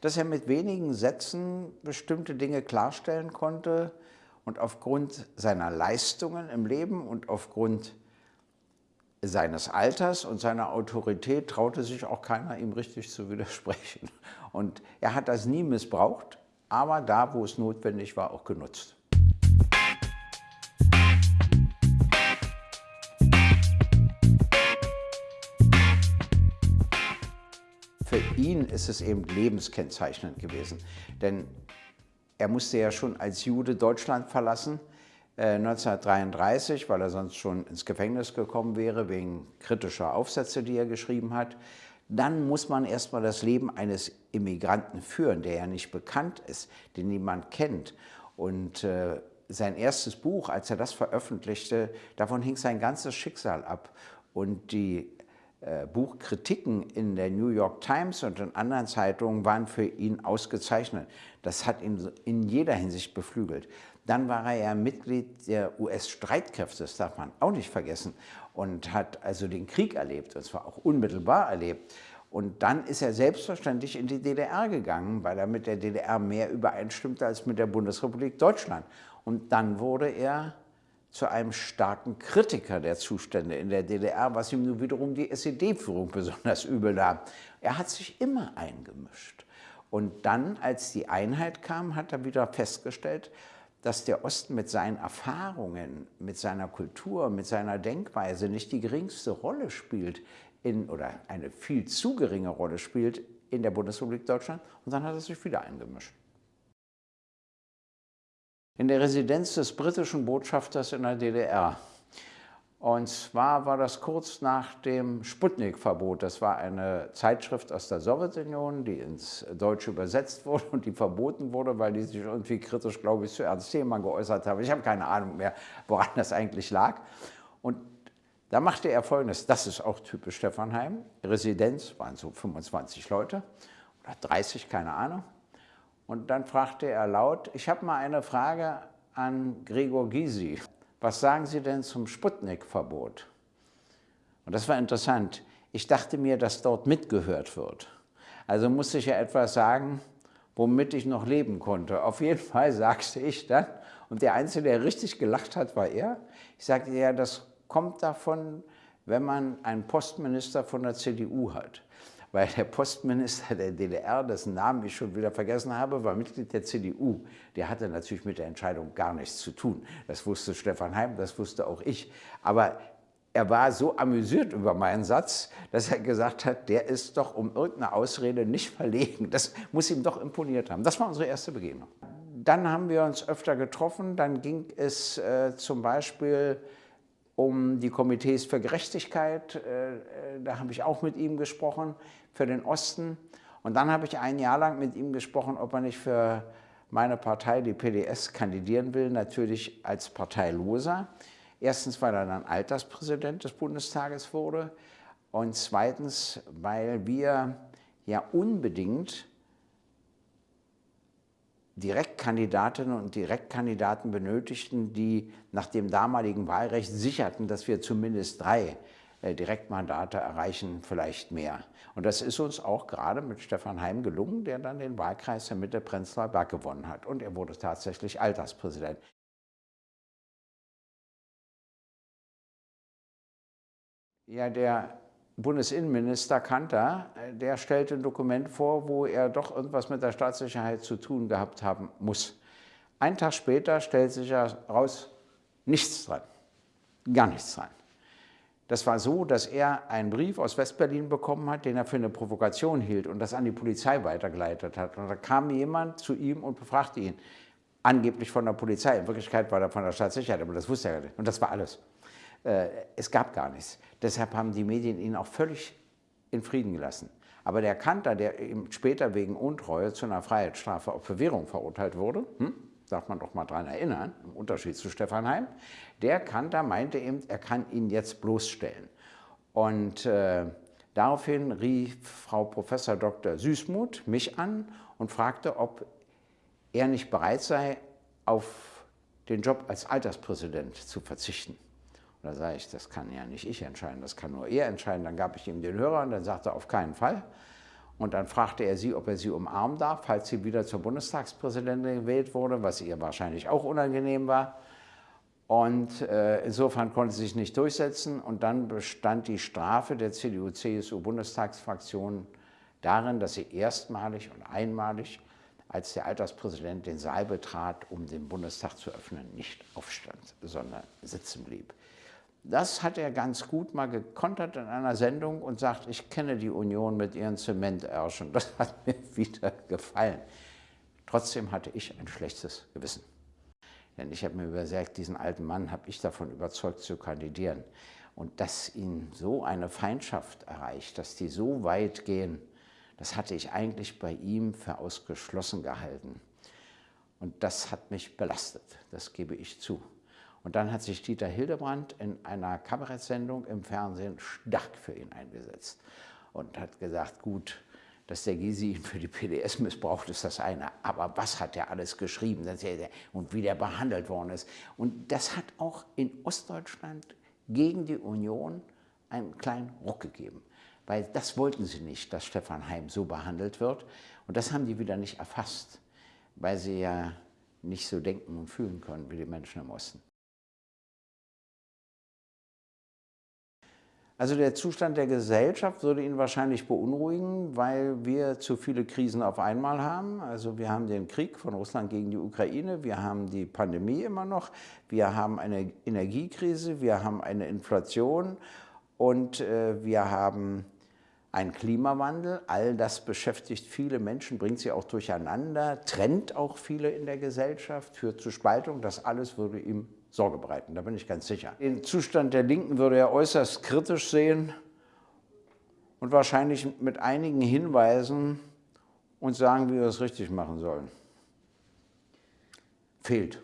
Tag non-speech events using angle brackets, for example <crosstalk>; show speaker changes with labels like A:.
A: dass er mit wenigen Sätzen bestimmte Dinge klarstellen konnte und aufgrund seiner Leistungen im Leben und aufgrund seines Alters und seiner Autorität traute sich auch keiner, ihm richtig zu widersprechen. Und er hat das nie missbraucht, aber da, wo es notwendig war, auch genutzt. Für ihn ist es eben lebenskennzeichnend gewesen, denn er musste ja schon als Jude Deutschland verlassen, 1933, äh, weil er sonst schon ins Gefängnis gekommen wäre wegen kritischer Aufsätze, die er geschrieben hat. Dann muss man erstmal das Leben eines Immigranten führen, der ja nicht bekannt ist, den niemand kennt. Und äh, sein erstes Buch, als er das veröffentlichte, davon hing sein ganzes Schicksal ab. Und die Buchkritiken in der New York Times und in anderen Zeitungen waren für ihn ausgezeichnet. Das hat ihn in jeder Hinsicht beflügelt. Dann war er ja Mitglied der US-Streitkräfte, das darf man auch nicht vergessen, und hat also den Krieg erlebt, und zwar auch unmittelbar erlebt. Und dann ist er selbstverständlich in die DDR gegangen, weil er mit der DDR mehr übereinstimmte als mit der Bundesrepublik Deutschland. Und dann wurde er zu einem starken Kritiker der Zustände in der DDR, was ihm nun wiederum die SED-Führung besonders übel nahm. Er hat sich immer eingemischt. Und dann, als die Einheit kam, hat er wieder festgestellt, dass der Osten mit seinen Erfahrungen, mit seiner Kultur, mit seiner Denkweise nicht die geringste Rolle spielt in, oder eine viel zu geringe Rolle spielt in der Bundesrepublik Deutschland und dann hat er sich wieder eingemischt. In der Residenz des britischen Botschafters in der DDR und zwar war das kurz nach dem Sputnik-Verbot. Das war eine Zeitschrift aus der Sowjetunion, die ins Deutsche übersetzt wurde und die verboten wurde, weil die sich irgendwie kritisch, glaube ich, zu Ernst Thälmann geäußert haben. Ich habe keine Ahnung mehr, woran das eigentlich lag. Und da machte er Folgendes, das ist auch typisch Stephanheim, Residenz, waren so 25 Leute oder 30, keine Ahnung. Und dann fragte er laut, ich habe mal eine Frage an Gregor Gysi was sagen Sie denn zum Sputnik-Verbot? Und das war interessant. Ich dachte mir, dass dort mitgehört wird. Also musste ich ja etwas sagen, womit ich noch leben konnte. Auf jeden Fall <laughs> sagte ich dann, und der Einzige, der richtig gelacht hat, war er. Ich sagte, ja, das kommt davon, wenn man einen Postminister von der CDU hat weil der Postminister der DDR, dessen Namen ich schon wieder vergessen habe, war Mitglied der CDU. Der hatte natürlich mit der Entscheidung gar nichts zu tun. Das wusste Stefan Heim, das wusste auch ich. Aber er war so amüsiert über meinen Satz, dass er gesagt hat, der ist doch um irgendeine Ausrede nicht verlegen. Das muss ihm doch imponiert haben. Das war unsere erste Begegnung. Dann haben wir uns öfter getroffen. Dann ging es äh, zum Beispiel um die Komitees für Gerechtigkeit. Äh, äh, da habe ich auch mit ihm gesprochen, für den Osten. Und dann habe ich ein Jahr lang mit ihm gesprochen, ob er nicht für meine Partei, die PDS, kandidieren will, natürlich als Parteiloser. Erstens, weil er dann Alterspräsident des Bundestages wurde und zweitens, weil wir ja unbedingt Direktkandidatinnen und Direktkandidaten benötigten, die nach dem damaligen Wahlrecht sicherten, dass wir zumindest drei Direktmandate erreichen, vielleicht mehr. Und das ist uns auch gerade mit Stefan Heim gelungen, der dann den Wahlkreis der Mitte Prenzlauer Berg gewonnen hat. Und er wurde tatsächlich Alterspräsident. Ja, der Bundesinnenminister Kanter, äh, der stellte ein Dokument vor, wo er doch irgendwas mit der Staatssicherheit zu tun gehabt haben muss. Ein Tag später stellt sich heraus, nichts dran, gar nichts dran. Das war so, dass er einen Brief aus Westberlin bekommen hat, den er für eine Provokation hielt und das an die Polizei weitergeleitet hat. Und da kam jemand zu ihm und befragte ihn, angeblich von der Polizei. In Wirklichkeit war er von der Staatssicherheit, aber das wusste er nicht. Und das war alles. Äh, es gab gar nichts. Deshalb haben die Medien ihn auch völlig in Frieden gelassen. Aber der Kanter, der später wegen Untreue zu einer Freiheitsstrafe auf Verwährung verurteilt wurde, hm, darf man doch mal daran erinnern, im Unterschied zu Stefan Heim, der Kanter meinte eben, er kann ihn jetzt bloßstellen. Und äh, daraufhin rief Frau Professor Dr. Süßmuth mich an und fragte, ob er nicht bereit sei, auf den Job als Alterspräsident zu verzichten. Da sage ich, das kann ja nicht ich entscheiden, das kann nur er entscheiden. Dann gab ich ihm den Hörer und dann sagte er, auf keinen Fall. Und dann fragte er sie, ob er sie umarmen darf, falls sie wieder zur Bundestagspräsidentin gewählt wurde, was ihr wahrscheinlich auch unangenehm war. Und äh, insofern konnte sie sich nicht durchsetzen. Und dann bestand die Strafe der CDU-CSU-Bundestagsfraktion darin, dass sie erstmalig und einmalig, als der Alterspräsident den Saal betrat, um den Bundestag zu öffnen, nicht aufstand, sondern sitzen blieb. Das hat er ganz gut mal gekontert in einer Sendung und sagt, ich kenne die Union mit ihren Zementärschen. Das hat mir <laughs> wieder gefallen. Trotzdem hatte ich ein schlechtes Gewissen. Denn ich habe mir gesagt, diesen alten Mann habe ich davon überzeugt zu kandidieren. Und dass ihn so eine Feindschaft erreicht, dass die so weit gehen, das hatte ich eigentlich bei ihm für ausgeschlossen gehalten. Und das hat mich belastet, das gebe ich zu. Und dann hat sich Dieter Hildebrandt in einer Kabarettsendung im Fernsehen stark für ihn eingesetzt und hat gesagt, gut, dass der Gysi ihn für die PDS missbraucht, ist das eine. Aber was hat er alles geschrieben und wie der behandelt worden ist. Und das hat auch in Ostdeutschland gegen die Union einen kleinen Ruck gegeben. Weil das wollten sie nicht, dass Stefan Heim so behandelt wird. Und das haben die wieder nicht erfasst, weil sie ja nicht so denken und fühlen können wie die Menschen im Osten. Also der Zustand der Gesellschaft würde ihn wahrscheinlich beunruhigen, weil wir zu viele Krisen auf einmal haben. Also wir haben den Krieg von Russland gegen die Ukraine, wir haben die Pandemie immer noch, wir haben eine Energiekrise, wir haben eine Inflation und äh, wir haben einen Klimawandel. All das beschäftigt viele Menschen, bringt sie auch durcheinander, trennt auch viele in der Gesellschaft, führt zu Spaltung. Das alles würde ihm Sorge bereiten, da bin ich ganz sicher. Den Zustand der Linken würde er äußerst kritisch sehen und wahrscheinlich mit einigen Hinweisen uns sagen, wie wir es richtig machen sollen. Fehlt.